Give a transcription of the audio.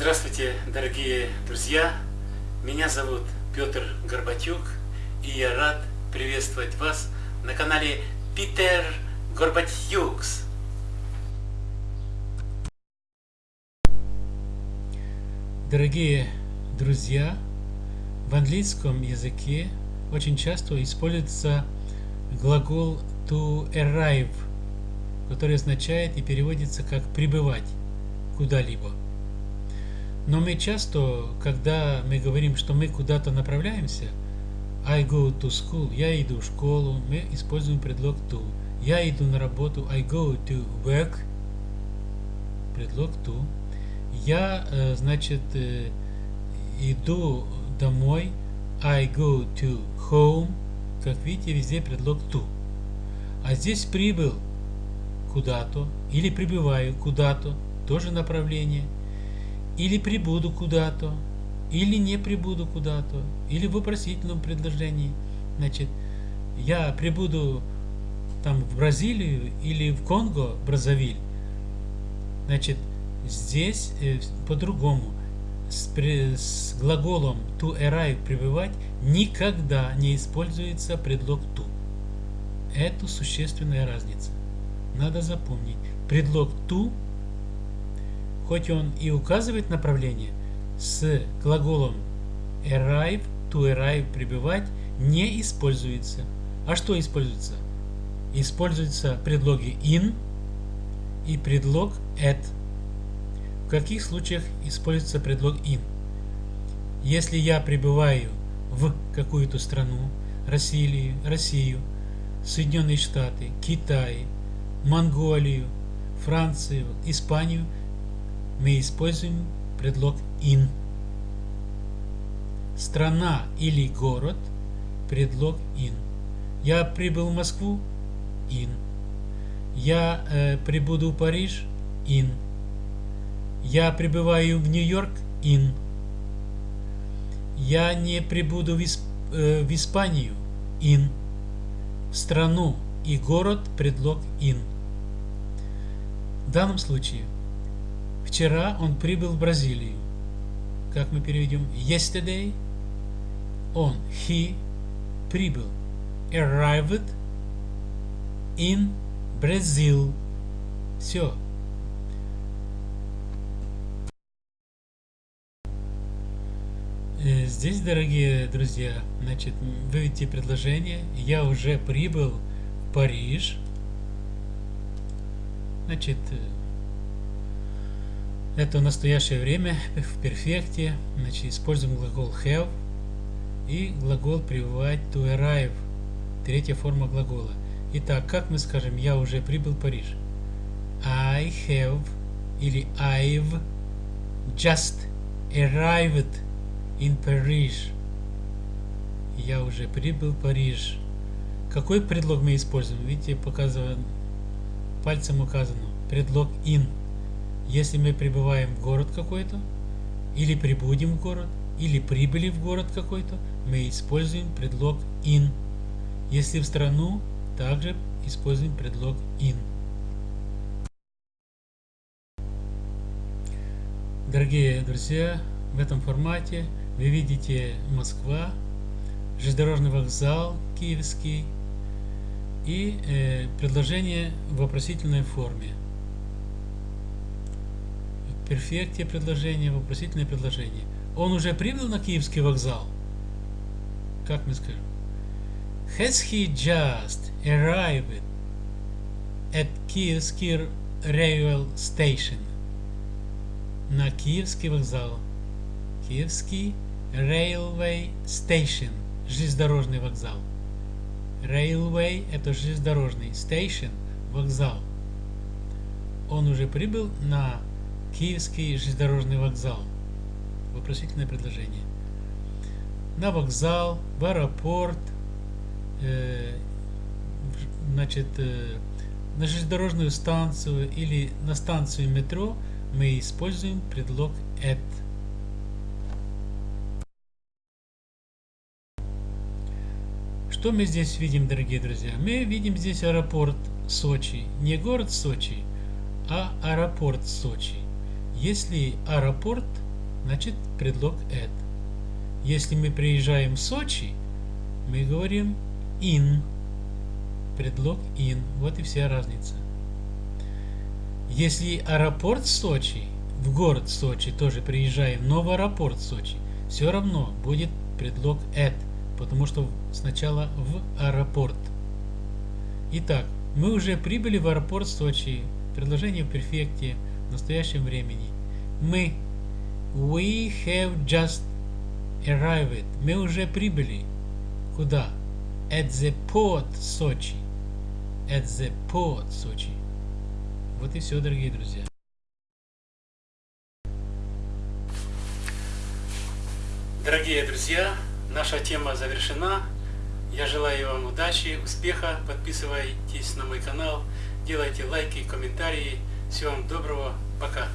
Здравствуйте, дорогие друзья! Меня зовут Петр Горбатюк, и я рад приветствовать вас на канале Питер Горбатюкс. Дорогие друзья, в английском языке очень часто используется глагол to arrive, который означает и переводится как прибывать куда-либо. Но мы часто, когда мы говорим, что мы куда-то направляемся, I go to school, я иду в школу, мы используем предлог to. Я иду на работу, I go to work, предлог to. Я, э, значит, э, иду домой, I go to home, как видите, везде предлог to. А здесь прибыл куда-то, или прибываю куда-то, тоже направление – или прибуду куда-то, или не прибуду куда-то, или в вопросительном предложении. Значит, я прибуду там в Бразилию или в Конго, Бразовиль. Значит, здесь э, по-другому. С, с глаголом to arrive прибывать никогда не используется предлог to. Это существенная разница. Надо запомнить. Предлог to хоть он и указывает направление, с глаголом arrive, to arrive, прибывать, не используется. А что используется? Используются предлоги in и предлог at. В каких случаях используется предлог in? Если я прибываю в какую-то страну, Россию, Россию, Соединенные Штаты, Китай, Монголию, Францию, Испанию – мы используем предлог in. Страна или город – предлог in. Я прибыл в Москву – in. Я э, прибуду в Париж – in. Я прибываю в Нью-Йорк – in. Я не прибуду в, Исп э, в Испанию – in. В страну и город – предлог in. В данном случае – Вчера он прибыл в Бразилию. Как мы переведем? Yesterday он, he, прибыл. Arrived in Brazil. Все. Э, здесь, дорогие друзья, значит, вы видите предложение. Я уже прибыл в Париж. Значит, это настоящее время в перфекте. Значит, используем глагол have и глагол пребывать to arrive. Третья форма глагола. Итак, как мы скажем, я уже прибыл в Париж? I have или I've just arrived in Paris. Я уже прибыл в Париж. Какой предлог мы используем? Видите, показываем, пальцем указано. Предлог in. Если мы прибываем в город какой-то, или прибудем в город, или прибыли в город какой-то, мы используем предлог in. Если в страну, также используем предлог in. Дорогие друзья, в этом формате вы видите Москва, железнодорожный вокзал киевский и э, предложение в вопросительной форме перфекте предложение, вопросительное предложение. Он уже прибыл на Киевский вокзал? Как мы скажем? Has he just arrived at Kievsky railway station? На Киевский вокзал. Киевский railway station. Железнодорожный вокзал. Railway – это железнодорожный. Station – вокзал. Он уже прибыл на Киевский железнодорожный вокзал. Вопросительное предложение. На вокзал, в аэропорт, э, значит, э, на железнодорожную станцию или на станцию метро мы используем предлог at. Что мы здесь видим, дорогие друзья? Мы видим здесь аэропорт Сочи. Не город Сочи, а аэропорт Сочи. Если аэропорт, значит предлог at. Если мы приезжаем в Сочи, мы говорим in. Предлог in. Вот и вся разница. Если аэропорт Сочи, в город Сочи тоже приезжаем, но в аэропорт Сочи, все равно будет предлог at, потому что сначала в аэропорт. Итак, мы уже прибыли в аэропорт Сочи. Предложение в перфекте в настоящем времени. Мы We have just arrived. Мы уже прибыли. Куда? At the port Сочи. At the port Сочи. Вот и все, дорогие друзья. Дорогие друзья, наша тема завершена. Я желаю вам удачи, успеха. Подписывайтесь на мой канал, делайте лайки, комментарии. Всего вам доброго. Пока.